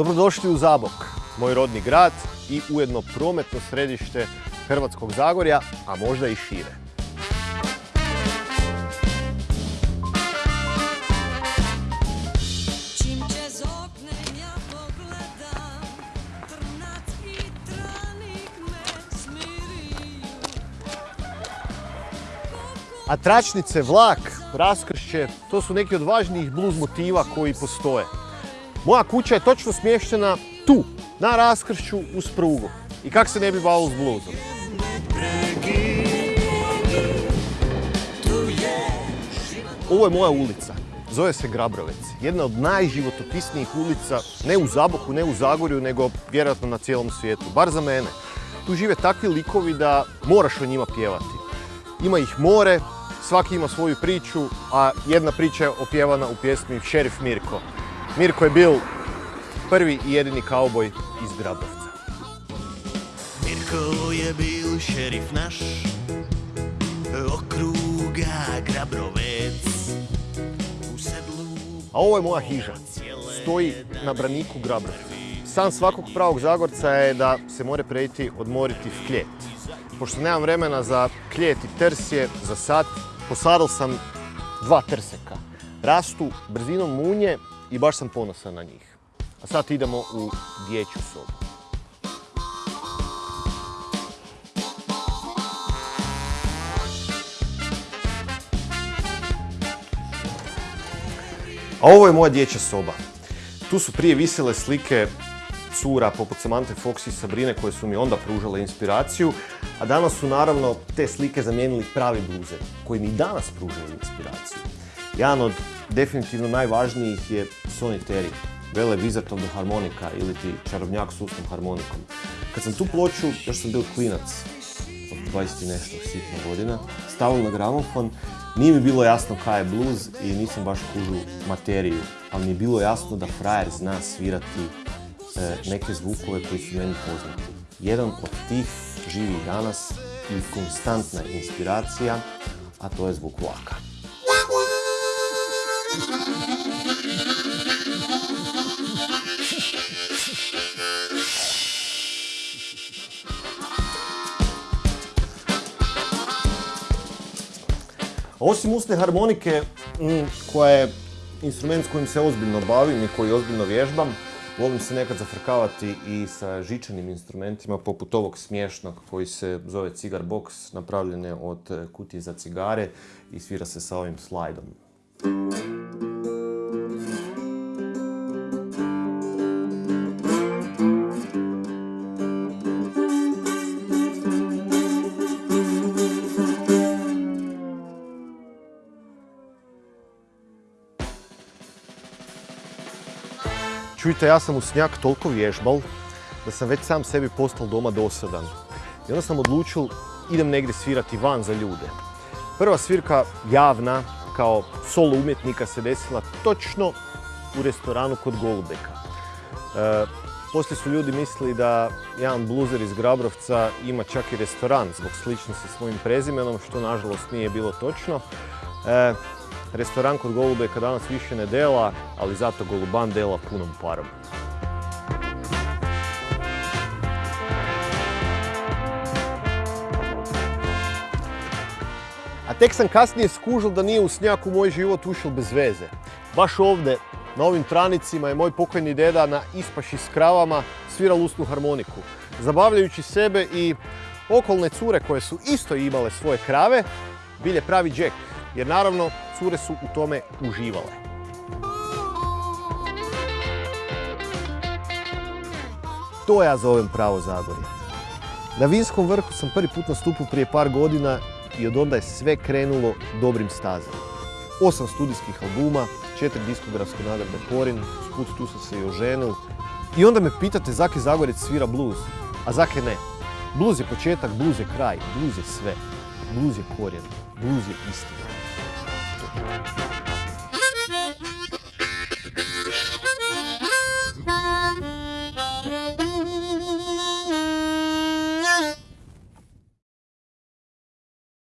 Dobrodošli u Zabok, moj rodni grad i ujedno prometno središte Hrvatskog Zagorja, a možda i šire. A tračnice, vlak, raskršće, to su neki od važnijih blues motiva koji postoje. Moja kuća je točno smještena tu, na raskršću uz prugu. I kak se ne bi bavilo s bluesom? Ovo je moja ulica. Zove se Grabrovec. Jedna od najživotopisnijih ulica, ne u Zaboku, ne u Zagorju, nego vjerojatno na cijelom svijetu. Bar za mene. Tu žive takvi likovi da moraš o njima pjevati. Ima ih more, svaki ima svoju priču, a jedna priča je opjevana u pjesmi Šerif Mirko. Mirko je bil prvi i jedini kauboj iz Grabrovca. Mirko je bil šerif naš Okruga Grabrovec A ovo je moja hiža. Stoji na braniku Grabrovca. San svakog pravog Zagorca je da se more preći odmoriti v kljet. Pošto nemam vremena za kljet i trsje, za sad, posadil sam dva trseka. Rastu brzinom munje i baš sam ponosan na njih. A sad idemo u dječju sobu. A ovo je moja dječja soba. Tu su prije visile slike cura poput Samantha Fox i Sabrine koje su mi onda pružale inspiraciju, a danas su naravno te slike zamijenili pravi bluze koji mi danas pružaju inspiraciju. Jedan od definitivno najvažnijih je Sonny Terry, vele Wizard of the Harmonica ili ti čarobnjak s usnom harmonikom. Kad sam tu ploču, još sam bil klinac, od 20 i nešto sitno godina, stavio na gramofon, nije mi bilo jasno kaj je blues i nisam baš kužu materiju, ali mi je bilo jasno da frajer zna svirati e, neke zvukove koji su meni poznati. Jedan od tih živi danas i konstantna inspiracija, a to je zvuk vlaka. Osim usne harmonike, mm, koja je instrument s kojim se ozbiljno bavim i koji ozbiljno vježbam, volim se nekad zafrkavati i sa žičanim instrumentima, poput ovog smiješnog koji se zove cigar box, napravljen je od kutije za cigare i svira se sa ovim slajdom. Čujte, ja sam u snijak toliko vježbal da sam već sam sebi postal doma dosadan. I onda sam odlučil idem negdje svirati van za ljude. Prva svirka javna kao solo umjetnika se desila točno u restoranu kod Golubeka. E, poslije su ljudi mislili da jedan bluzer iz Grabrovca ima čak i restoran zbog sličnosti s mojim prezimenom, što nažalost nije bilo točno. E, restoran kod Golubeka danas više ne dela, ali zato Goluban dela punom parom. A tek sam kasnije skužil da nije u snijak u moj život ušel bez veze. Baš ovdje, na ovim tranicima, je moj pokojni deda na ispaši s kravama sviral usnu harmoniku. Zabavljajući sebe i okolne cure koje su isto imale svoje krave, bile pravi džek. Jer naravno, cure su u tome uživale. To ja zovem pravo Zagorje. Na Vinskom vrhu sam prvi put nastupio prije par godina i od onda je sve krenulo dobrim stazama. Osam studijskih albuma, četiri diskografske nagrade Porin, sput tu sam se i oženil. I onda me pitate zake Zagorec svira blues, a zake ne. Blues je početak, blues je kraj, blues je sve. Blues je korijen, blues je istina. Thank you.